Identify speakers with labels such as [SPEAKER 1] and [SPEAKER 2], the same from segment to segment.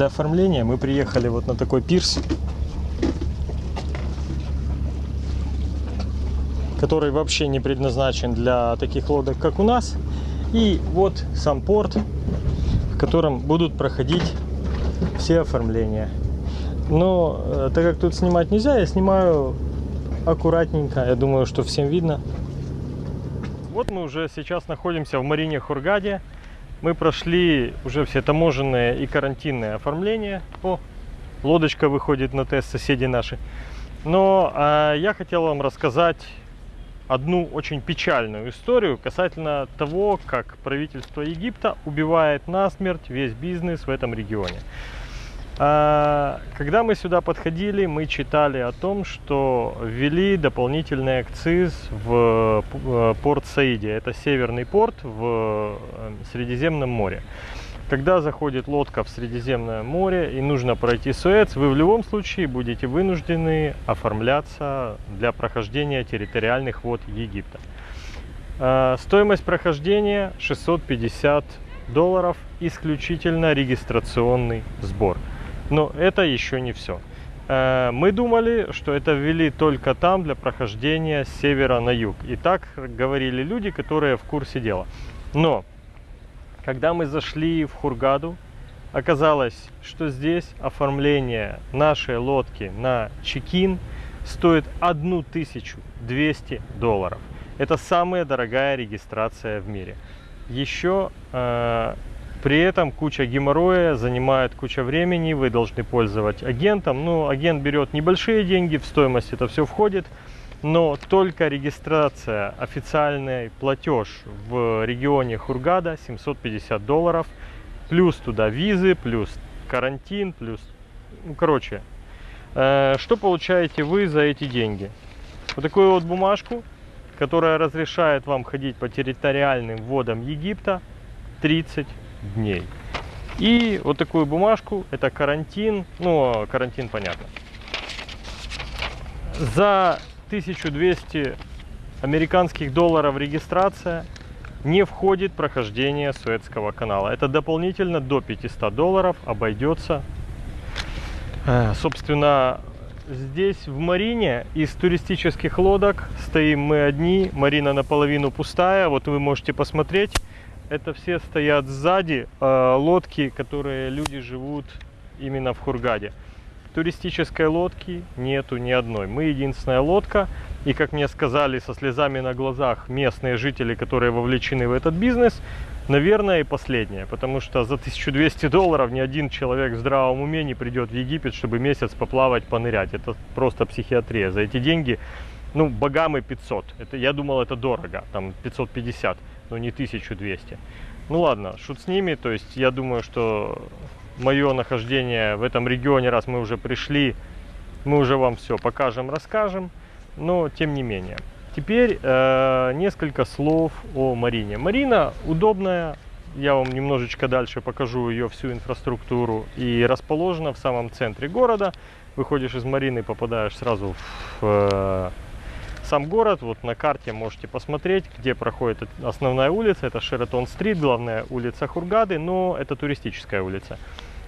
[SPEAKER 1] для оформления. Мы приехали вот на такой пирс, который вообще не предназначен для таких лодок, как у нас. И вот сам порт, в котором будут проходить все оформления. Но э, так как тут снимать нельзя, я снимаю аккуратненько. Я думаю, что всем видно. Вот мы уже сейчас находимся в Марине Хургаде. Мы прошли уже все таможенные и карантинные оформления. О, лодочка выходит на тест, соседи наши. Но э, я хотел вам рассказать одну очень печальную историю касательно того, как правительство Египта убивает насмерть весь бизнес в этом регионе. А, когда мы сюда подходили, мы читали о том, что ввели дополнительный акциз в э, порт Саиде. Это северный порт в э, Средиземном море. Когда заходит лодка в Средиземное море и нужно пройти Суэц, вы в любом случае будете вынуждены оформляться для прохождения территориальных вод Египта. А, стоимость прохождения 650 долларов, исключительно регистрационный сбор. Но это еще не все. Э, мы думали, что это ввели только там для прохождения с севера на юг. И так говорили люди, которые в курсе дела. Но, когда мы зашли в Хургаду, оказалось, что здесь оформление нашей лодки на чекин стоит 1200 долларов. Это самая дорогая регистрация в мире. Еще э, при этом куча геморроя, занимает куча времени, вы должны пользовать агентом. Ну, агент берет небольшие деньги, в стоимость это все входит. Но только регистрация, официальный платеж в регионе Хургада 750 долларов. Плюс туда визы, плюс карантин, плюс... Ну, короче, э, что получаете вы за эти деньги? Вот такую вот бумажку, которая разрешает вам ходить по территориальным водам Египта 30 дней. И вот такую бумажку, это карантин, ну, карантин понятно. За 1200 американских долларов регистрация не входит прохождение Суэцкого канала. Это дополнительно до 500 долларов обойдется. Э, собственно, здесь в Марине из туристических лодок стоим мы одни. Марина наполовину пустая. Вот вы можете посмотреть это все стоят сзади э, лодки, которые люди живут именно в Хургаде. Туристической лодки нету ни одной. Мы единственная лодка. И как мне сказали со слезами на глазах местные жители, которые вовлечены в этот бизнес, наверное, и последняя. Потому что за 1200 долларов ни один человек в здравом уме не придет в Египет, чтобы месяц поплавать, понырять. Это просто психиатрия. За эти деньги, ну, богамы 500. Это, я думал, это дорого, там 550 но не 1200. Ну ладно, шут с ними. То есть я думаю, что мое нахождение в этом регионе, раз мы уже пришли, мы уже вам все покажем, расскажем. Но тем не менее. Теперь э, несколько слов о Марине. Марина удобная. Я вам немножечко дальше покажу ее всю инфраструктуру. И расположена в самом центре города. Выходишь из Марины, попадаешь сразу в э, сам город, вот на карте можете посмотреть, где проходит основная улица. Это Шератон-стрит, главная улица Хургады, но это туристическая улица.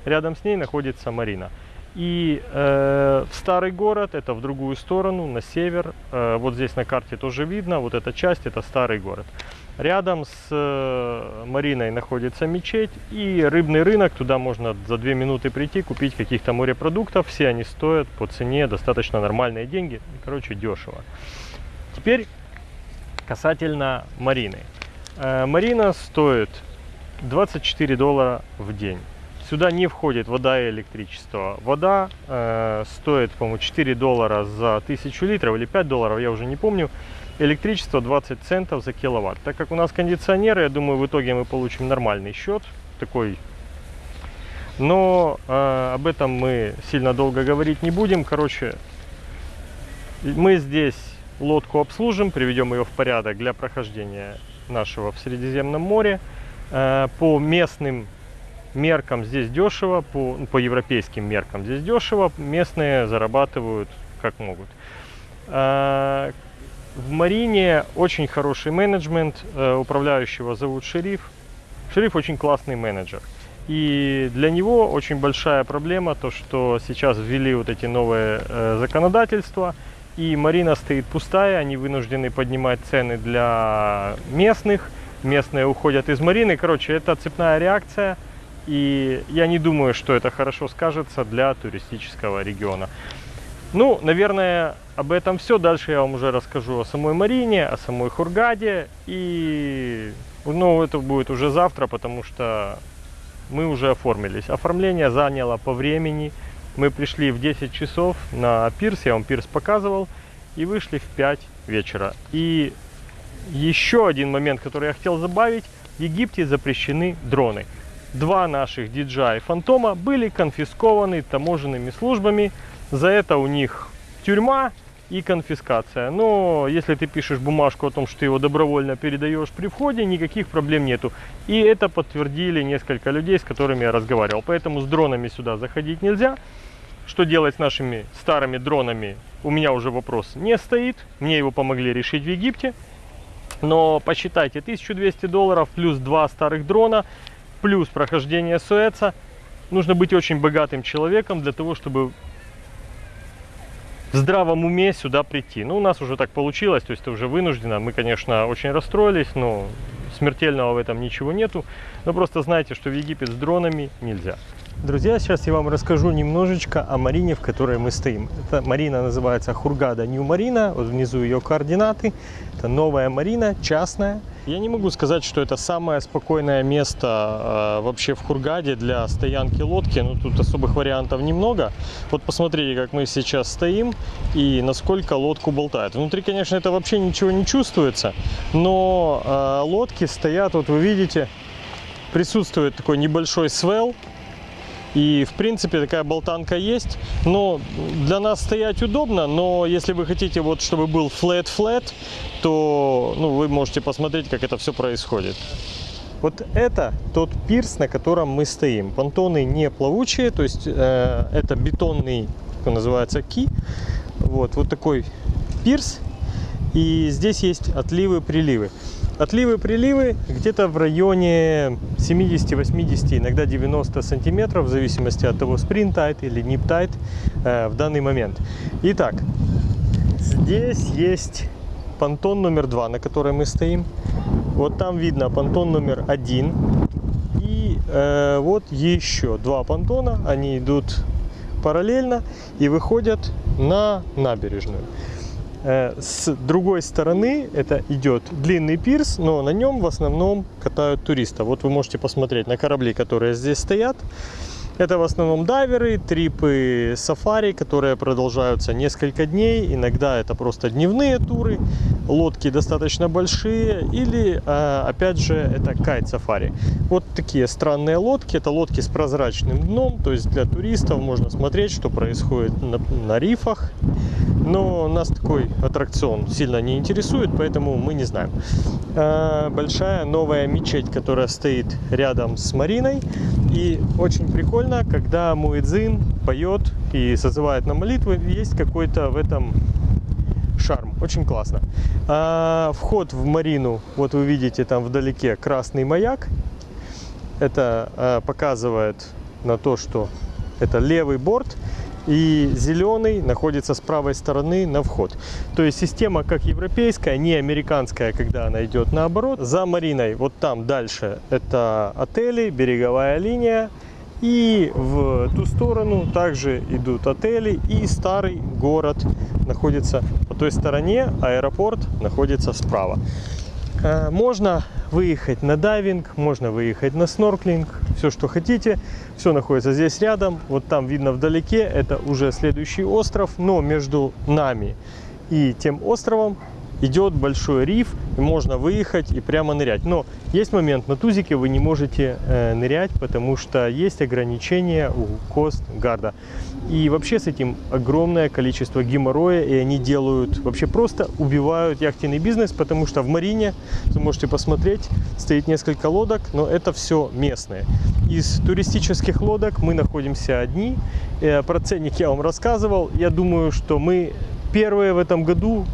[SPEAKER 1] Рядом с ней находится Марина. И э, в старый город, это в другую сторону, на север. Э, вот здесь на карте тоже видно, вот эта часть, это старый город. Рядом с э, Мариной находится мечеть и рыбный рынок. Туда можно за две минуты прийти, купить каких-то морепродуктов. Все они стоят по цене достаточно нормальные деньги. Короче, дешево. Теперь касательно Марины. Э, Марина стоит 24 доллара в день. Сюда не входит вода и электричество. Вода э, стоит, по-моему, 4 доллара за 1000 литров или 5 долларов, я уже не помню. Электричество 20 центов за киловатт. Так как у нас кондиционеры, я думаю, в итоге мы получим нормальный счет. Такой. Но э, об этом мы сильно долго говорить не будем. Короче, мы здесь лодку обслужим, приведем ее в порядок для прохождения нашего в Средиземном море. Э, по местным меркам здесь дешево, по, по европейским меркам здесь дешево, местные зарабатывают как могут. Э, в Марине очень хороший менеджмент, э, управляющего зовут Шериф. Шериф очень классный менеджер. И для него очень большая проблема то, что сейчас ввели вот эти новые законодательства, и марина стоит пустая, они вынуждены поднимать цены для местных, местные уходят из марины. Короче, это цепная реакция, и я не думаю, что это хорошо скажется для туристического региона. Ну, наверное, об этом все. Дальше я вам уже расскажу о самой Марине, о самой Хургаде. И, ну, это будет уже завтра, потому что мы уже оформились. Оформление заняло по времени. Мы пришли в 10 часов на пирс, я вам пирс показывал, и вышли в 5 вечера. И еще один момент, который я хотел добавить. В Египте запрещены дроны. Два наших DJI Фантома были конфискованы таможенными службами. За это у них тюрьма и конфискация. Но если ты пишешь бумажку о том, что ты его добровольно передаешь при входе, никаких проблем нету. И это подтвердили несколько людей, с которыми я разговаривал. Поэтому с дронами сюда заходить нельзя. Что делать с нашими старыми дронами, у меня уже вопрос не стоит. Мне его помогли решить в Египте. Но посчитайте, 1200 долларов плюс два старых дрона, плюс прохождение Суэца. Нужно быть очень богатым человеком для того, чтобы в здравом уме сюда прийти. Ну, у нас уже так получилось, то есть это уже вынуждено. Мы, конечно, очень расстроились, но смертельного в этом ничего нету. Но просто знайте, что в Египет с дронами нельзя. Друзья, сейчас я вам расскажу немножечко о марине, в которой мы стоим. Эта марина называется Хургада Нью Марина, вот внизу ее координаты. Это новая марина, частная. Я не могу сказать, что это самое спокойное место э, вообще в Хургаде для стоянки лодки. Ну, тут особых вариантов немного. Вот посмотрите, как мы сейчас стоим и насколько лодку болтает. Внутри, конечно, это вообще ничего не чувствуется, но э, лодки стоят, вот вы видите, присутствует такой небольшой свел и, в принципе, такая болтанка есть. Но для нас стоять удобно, но если вы хотите, вот, чтобы был flat-flat, то ну, вы можете посмотреть, как это все происходит. Вот это тот пирс, на котором мы стоим. Понтоны не плавучие, то есть э, это бетонный, как называется, ки. Вот, вот такой пирс. И здесь есть отливы-приливы. Отливы-приливы где-то в районе 70-80, иногда 90 сантиметров, в зависимости от того, спринт тайт или нип тайт э, в данный момент. Итак, здесь есть понтон номер два, на котором мы стоим. Вот там видно понтон номер один. И э, вот еще два понтона, они идут параллельно и выходят на набережную. Э, с другой стороны это идет длинный пирс, но на нем в основном катают туристов. Вот вы можете посмотреть на корабли, которые здесь стоят. Это в основном дайверы, трипы сафари, которые продолжаются несколько дней. Иногда это просто дневные туры, лодки достаточно большие. Или, э, опять же, это кайт-сафари. Вот такие странные лодки. Это лодки с прозрачным дном. То есть для туристов можно смотреть, что происходит на, на рифах. Но нас такой аттракцион сильно не интересует, поэтому мы не знаем. Э, большая новая мечеть, которая стоит рядом с Мариной. И очень прикольно, когда Муэдзин поет и созывает на молитвы, есть какой-то в этом шарм. Очень классно. А, вход в Марину, вот вы видите там вдалеке красный маяк. Это а, показывает на то, что это левый борт и зеленый находится с правой стороны на вход. То есть система как европейская, не американская, когда она идет наоборот. За Мариной вот там дальше это отели, береговая линия. И в ту сторону также идут отели и старый город находится по той стороне, аэропорт находится справа. Э, можно выехать на дайвинг, можно выехать на снорклинг, все, что хотите. Все находится здесь рядом. Вот там видно вдалеке, это уже следующий остров. Но между нами и тем островом идет большой риф, и можно выехать и прямо нырять. Но есть момент, на тузике вы не можете э, нырять, потому что есть ограничения у Костгарда. И вообще с этим огромное количество геморроя, и они делают, вообще просто убивают яхтенный бизнес, потому что в Марине, вы можете посмотреть, стоит несколько лодок, но это все местные. Из туристических лодок мы находимся одни. Э, про ценник я вам рассказывал. Я думаю, что мы первые в этом году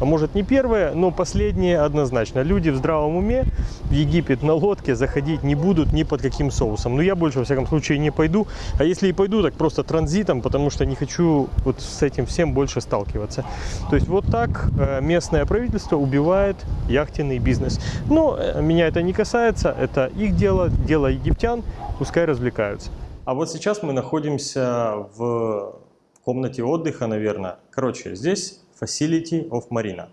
[SPEAKER 1] а может не первое, но последнее однозначно. Люди в здравом уме в Египет на лодке заходить не будут ни под каким соусом. Но я больше, во всяком случае, не пойду. А если и пойду, так просто транзитом, потому что не хочу вот с этим всем больше сталкиваться. То есть вот так э, местное правительство убивает яхтенный бизнес. Но э, меня это не касается, это их дело, дело египтян, пускай развлекаются. А вот сейчас мы находимся в комнате отдыха, наверное. Короче, здесь Facility of Marina.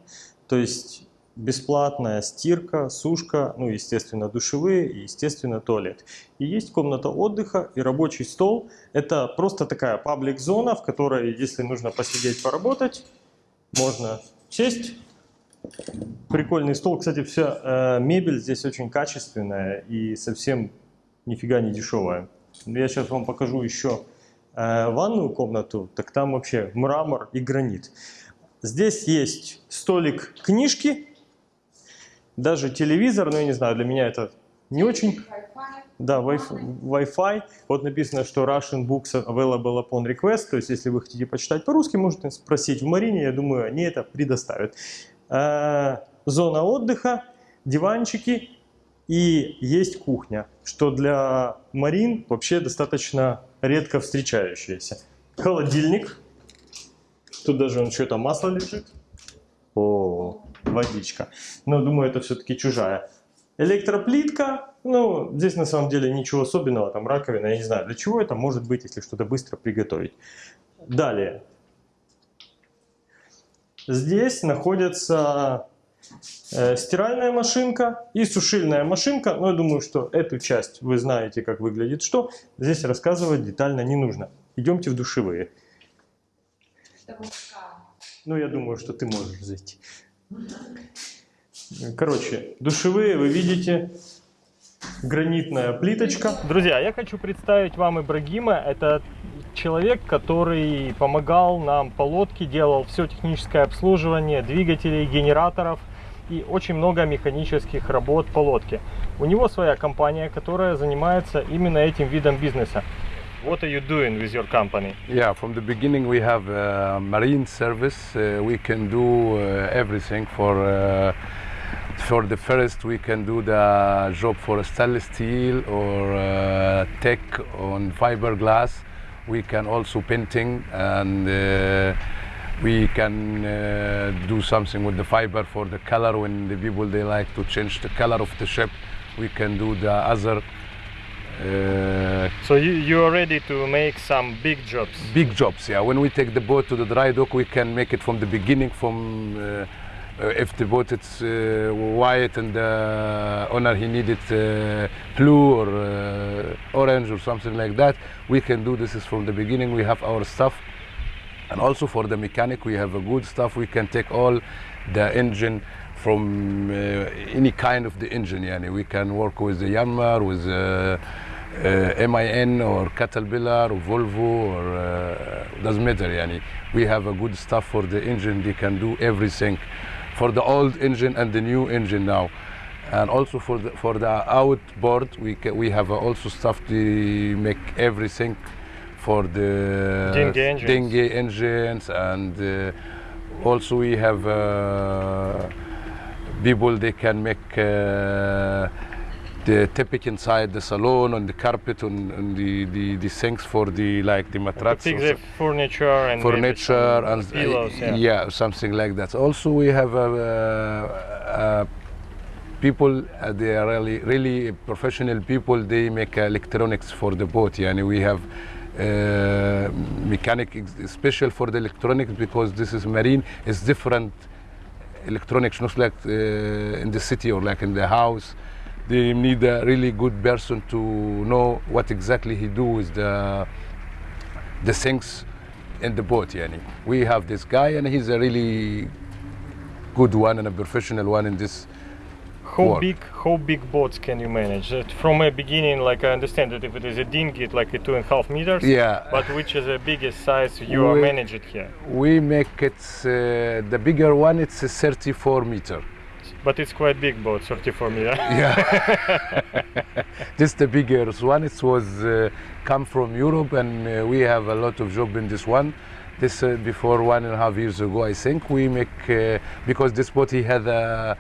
[SPEAKER 1] То есть бесплатная стирка, сушка, ну, естественно, душевые и, естественно, туалет. И есть комната отдыха и рабочий стол. Это просто такая паблик-зона, в которой, если нужно посидеть, поработать, можно сесть. Прикольный стол. Кстати, вся э, мебель здесь очень качественная и совсем нифига не дешевая. Я сейчас вам покажу еще э, ванную комнату, так там вообще мрамор и гранит. Здесь есть столик книжки, даже телевизор, но я не знаю, для меня это не очень. Да, Wi-Fi. Вот написано, что Russian books available upon request. То есть, если вы хотите почитать по-русски, можете спросить в Марине. Я думаю, они это предоставят. Э, зона отдыха, диванчики и есть кухня, что для Марин вообще достаточно редко встречающееся. Холодильник. Тут даже он что-то масло лежит. О, водичка. Но думаю, это все-таки чужая. Электроплитка. Ну, здесь на самом деле ничего особенного. Там раковина, я не знаю, для чего это может быть, если что-то быстро приготовить. Далее. Здесь находится э, стиральная машинка и сушильная машинка. Но я думаю, что эту часть вы знаете, как выглядит что. Здесь рассказывать детально не нужно. Идемте в душевые. Ну, я думаю, что ты можешь зайти. Короче, душевые вы видите, гранитная плиточка. Друзья, я хочу представить вам Ибрагима. Это человек, который помогал нам по лодке, делал все техническое обслуживание двигателей, генераторов и очень много механических работ по лодке. У него своя компания, которая занимается именно этим видом бизнеса. What are you doing with your company?
[SPEAKER 2] Yeah, from the beginning we have a marine service. Uh, we can do uh, everything for uh, for the first we can do the job for stainless steel or uh, tech on fiberglass. We can also painting and uh, we can uh, do something with the fiber for the color when the people they like to change the color of the ship. We can do the other uh,
[SPEAKER 1] So you, you are ready to make some big jobs.
[SPEAKER 2] big jobs. Yeah, when we take the boat to the dry dock, we can make it from the beginning. From uh, uh, if the boat is uh, white and the owner he needed uh, blue or uh, orange or something like that, we can do this is from the beginning. We have our stuff, and also for the mechanic, we have a good stuff. We can take all the engine from uh, any kind of the engine. Yani we can work with the Yanmar, with uh, uh, MIN or Caterpillar or Volvo or uh, doesn't matter. Yani we have a good stuff for the engine. They can do everything for the old engine and the new engine now. And also for the for the outboard, we ca- we have also stuff to make everything for the
[SPEAKER 1] Dinghy engines.
[SPEAKER 2] engines and uh, also we have uh, people they can make uh, the tapet inside the salon on the carpet on, on the, the, the things for the like the mattress
[SPEAKER 1] the furniture and
[SPEAKER 2] furniture and
[SPEAKER 1] pillows.
[SPEAKER 2] uh,
[SPEAKER 1] yeah.
[SPEAKER 2] something like that also we have uh, uh, people uh, they are really really professional people they make electronics for the boat and we have uh, mechanic special for the electronics because this is marine it's different electronics not like uh, in the city or like in the house. They need a really good person to know what exactly he do with the the things in the boat yani. We have this guy and he's a really good one and a professional one in this
[SPEAKER 1] How
[SPEAKER 2] work.
[SPEAKER 1] big how big boats can you manage? Uh, From a beginning, like I understand that if it is a dinghy, it's like a two and a half meters.
[SPEAKER 2] Yeah.
[SPEAKER 1] But which is the biggest size you are
[SPEAKER 2] We-
[SPEAKER 1] managing here?
[SPEAKER 2] we make it uh, the bigger one it's a 34 meter
[SPEAKER 1] But it's quite big boat, 34 meter.
[SPEAKER 2] yeah this the biggest one it was uh, come from europe and uh, we have a lot of job in this one This uh, before one and a half years ago, I think we make uh, because this boat he had a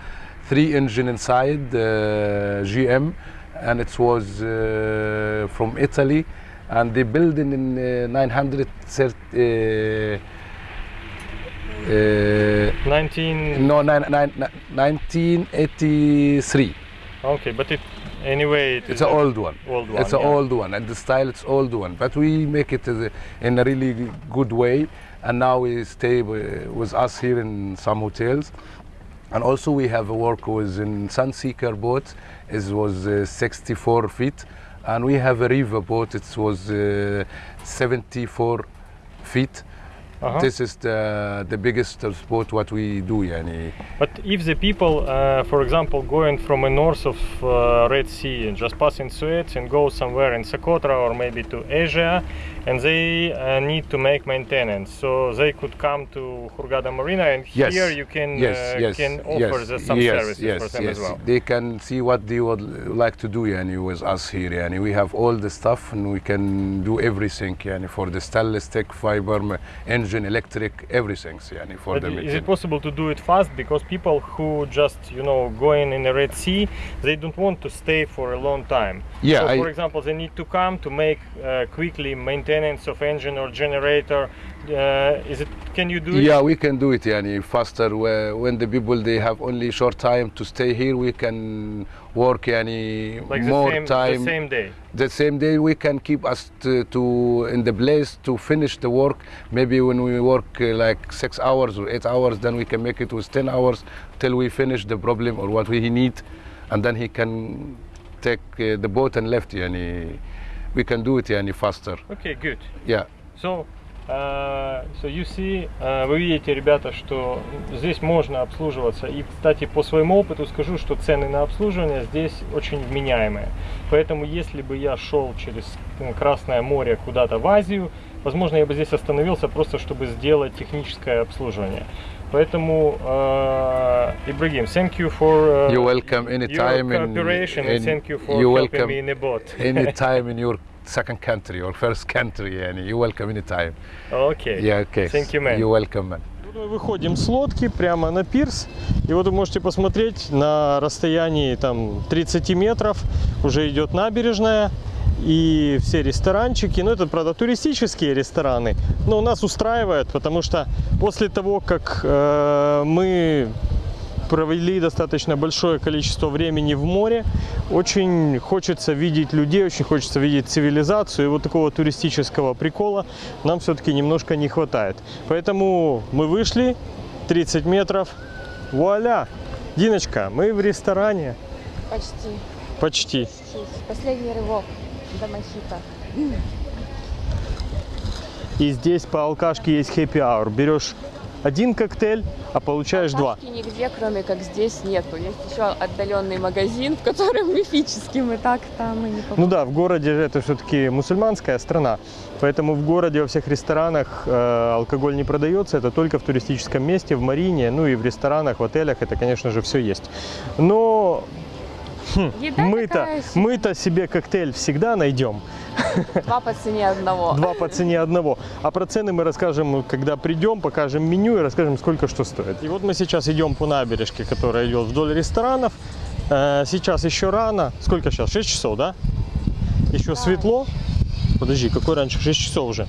[SPEAKER 2] three engine inside uh, GM, and it was uh, from Italy, and they built it in uh, 930. Uh,
[SPEAKER 1] 19
[SPEAKER 2] no, nine, nine, nine, 1983.
[SPEAKER 1] okay but it anyway it
[SPEAKER 2] It's an old one.
[SPEAKER 1] old one
[SPEAKER 2] It's an
[SPEAKER 1] yeah.
[SPEAKER 2] old one, and the style it's old one. But we make it a, in a really good way, and now we stay with us here in some hotels, and also we have a work with in Sunseeker boat. It was uh, 64 feet, and we have a river boat. It was uh, 74 feet.
[SPEAKER 1] Uh-huh.
[SPEAKER 2] This is the the biggest sport what we do, yani.
[SPEAKER 1] But if the people, uh, for example, going from a north of uh, Red Sea and just passing Suez and go somewhere in Socotra or maybe to Asia, and they uh, need to make maintenance, so they could come to Hurghada Marina, and
[SPEAKER 2] Yes.
[SPEAKER 1] here you can
[SPEAKER 2] yes,
[SPEAKER 1] uh,
[SPEAKER 2] yes,
[SPEAKER 1] can offer
[SPEAKER 2] yes,
[SPEAKER 1] the, some
[SPEAKER 2] yes,
[SPEAKER 1] services
[SPEAKER 2] yes,
[SPEAKER 1] for them
[SPEAKER 2] yes.
[SPEAKER 1] as well.
[SPEAKER 2] They can see what they would like to do yani, with us here. Yani. We have all the stuff and we can do everything yani, for the stainless steel fiber, m- electric, everything yani, for
[SPEAKER 1] But
[SPEAKER 2] the
[SPEAKER 1] is it possible to do it fast? Because people who just you know going in the Red Sea, they don't want to stay for a long time.
[SPEAKER 2] Yeah,
[SPEAKER 1] So,
[SPEAKER 2] I-
[SPEAKER 1] for example, they need to come to make uh, quickly maintenance of engine or generator. Uh, is it? Can you do it?
[SPEAKER 2] Yeah, we can do it yani, faster. When the people they have only short time to stay here, we can work yani,
[SPEAKER 1] Like the
[SPEAKER 2] more
[SPEAKER 1] same,
[SPEAKER 2] time.
[SPEAKER 1] the same day.
[SPEAKER 2] the same day we can keep us to, to in the place to finish the work maybe when we work uh, like six hours or eight hours then we can make it with 10 hours till we finish the problem or what we need and then he can take uh, the boat and left yani we can do it yani faster
[SPEAKER 1] Okay, good.
[SPEAKER 2] yeah
[SPEAKER 1] So, uh, so you see, uh, вы видите, ребята, что здесь можно обслуживаться. И, кстати, по своему опыту скажу, что цены на обслуживание здесь очень вменяемые. Поэтому, если бы я шел через м, Красное море куда-то в Азию, возможно, я бы здесь остановился просто, чтобы сделать техническое обслуживание. Поэтому, uh, Ибрагим, thank you for uh,
[SPEAKER 2] You're welcome
[SPEAKER 1] your
[SPEAKER 2] anytime in-
[SPEAKER 1] cooperation
[SPEAKER 2] in-
[SPEAKER 1] and thank you for
[SPEAKER 2] you're
[SPEAKER 1] helping
[SPEAKER 2] welcome
[SPEAKER 1] me in the boat.
[SPEAKER 2] anytime in your second country or first country yani you're welcome anytime.
[SPEAKER 1] Okay.
[SPEAKER 2] yeah okay.
[SPEAKER 1] Thank you, man.
[SPEAKER 2] you're welcome man.
[SPEAKER 1] Мы выходим с лодки прямо на пирс, и вот вы можете посмотреть на расстоянии там 30 метров. Уже идет набережная и все ресторанчики, ну это правда туристические рестораны, но нас устраивает, потому что после того, как э, мы провели достаточно большое количество времени в море. Очень хочется видеть людей, очень хочется видеть цивилизацию. И вот такого туристического прикола нам все-таки немножко не хватает. Поэтому мы вышли 30 метров. Вуаля! Диночка, мы в ресторане.
[SPEAKER 3] Почти.
[SPEAKER 1] Почти.
[SPEAKER 3] Последний рывок до мохито.
[SPEAKER 1] И здесь по алкашке есть hour. Берешь один коктейль, а получаешь два.
[SPEAKER 3] Тачки нигде, кроме как здесь, нету. Есть еще отдаленный магазин, в котором мифический мы так там и не
[SPEAKER 1] Ну
[SPEAKER 3] попали.
[SPEAKER 1] да, в городе это все-таки мусульманская страна, поэтому в городе во всех ресторанах э, алкоголь не продается, это только в туристическом месте, в марине, ну и в ресторанах, в отелях это, конечно же, все есть. Но мы-то,
[SPEAKER 3] такая себе.
[SPEAKER 1] мы-то себе коктейль всегда найдем,
[SPEAKER 3] Два по цене одного.
[SPEAKER 1] два по цене одного. А про цены мы расскажем, когда придем, покажем меню и расскажем, сколько что стоит. И вот мы сейчас идем по набережке, которая идет вдоль ресторанов. Э, Сейчас еще рано. Сколько сейчас? 6 часов, да? Еще светло. Подожди, какой раньше? 6 часов уже.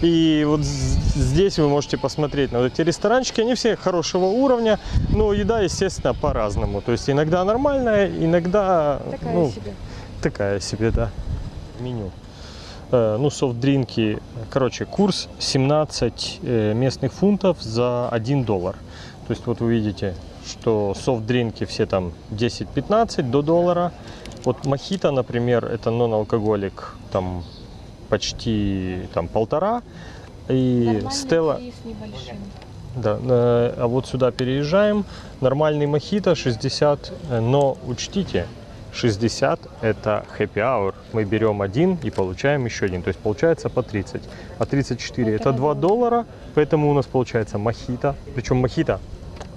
[SPEAKER 1] И вот здесь вы можете посмотреть на вот эти ресторанчики. Они все хорошего уровня, но еда, естественно, по-разному. То есть иногда нормальная, иногда
[SPEAKER 3] Такая
[SPEAKER 1] ну,
[SPEAKER 3] себе.
[SPEAKER 1] такая себе, да. Меню. Э, ну, софт-дринки. Короче, курс 17 э, местных фунтов за 1 доллар. То есть вот вы видите, что софт-дринки все там 10-15 до доллара. Вот мохито, например, это нон-алкоголик, там почти там полтора. И
[SPEAKER 3] Нормальный
[SPEAKER 1] Стелла, да, э, а вот сюда переезжаем. Нормальный мохито 60, э, но учтите, 60 это happy hour. Мы берем один и получаем еще один. То есть получается по 30. А 34 это
[SPEAKER 3] Полтора
[SPEAKER 1] 2 доллара, поэтому у нас получается мохито. Причем мохито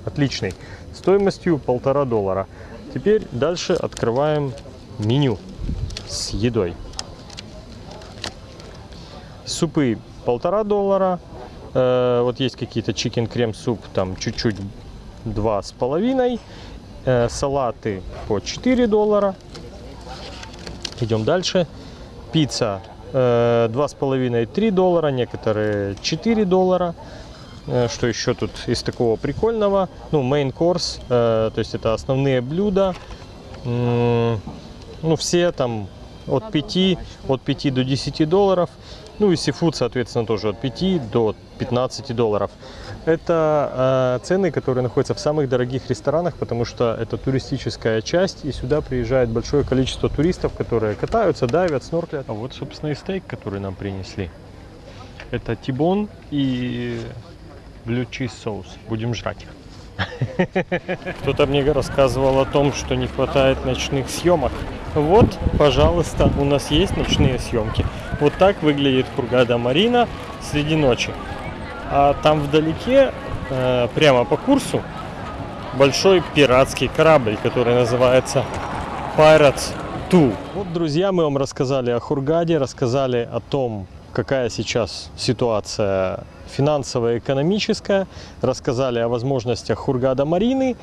[SPEAKER 1] отличный. Стоимостью полтора доллара. Теперь дальше открываем меню с едой. Супы полтора доллара, Э, вот есть какие-то чикен крем суп, там чуть-чуть два с половиной. Э, салаты по 4 доллара. Идем дальше. Пицца э, два с половиной 3 доллара, некоторые 4 доллара. Э, Что еще тут из такого прикольного? Ну, main course, э, то есть это основные блюда. М, Ну, все там от 5, от 5 до 10 долларов. Ну и сифуд, соответственно, тоже от 5 до 15 долларов. Это э, цены, которые находятся в самых дорогих ресторанах, потому что это туристическая часть, и сюда приезжает большое количество туристов, которые катаются, дайвят, снорклят. А вот, собственно, и стейк, который нам принесли. Это тибон и blue cheese соус. Будем жрать. Кто-то мне рассказывал о том, что не хватает ночных съемок. Вот, пожалуйста, у нас есть ночные съемки. Вот так выглядит Хургада Марина среди ночи. А там вдалеке, э, прямо по курсу, большой пиратский корабль, который называется Pirates 2. Вот, друзья, мы вам рассказали о Хургаде, рассказали о том, какая сейчас ситуация финансовая, экономическая, рассказали о возможностях Хургада Марины,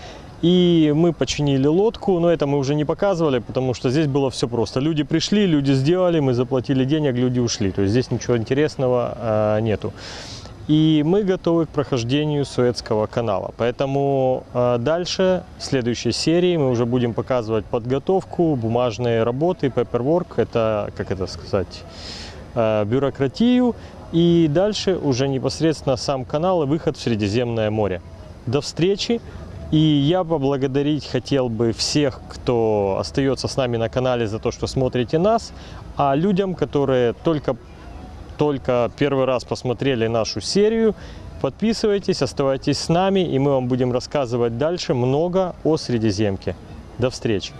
[SPEAKER 1] и мы починили лодку, но это мы уже не показывали, потому что здесь было все просто. Люди пришли, люди сделали, мы заплатили денег, люди ушли. То есть здесь ничего интересного э, нету. И мы готовы к прохождению Суэцкого канала. Поэтому э, дальше, в следующей серии, мы уже будем показывать подготовку, бумажные работы, paperwork, это, как это сказать, э, бюрократию. И дальше уже непосредственно сам канал и выход в Средиземное море. До встречи! И я поблагодарить хотел бы всех, кто остается с нами на канале за то, что смотрите нас, а людям, которые только только первый раз посмотрели нашу серию, подписывайтесь, оставайтесь с нами, и мы вам будем рассказывать дальше много о Средиземке. До встречи!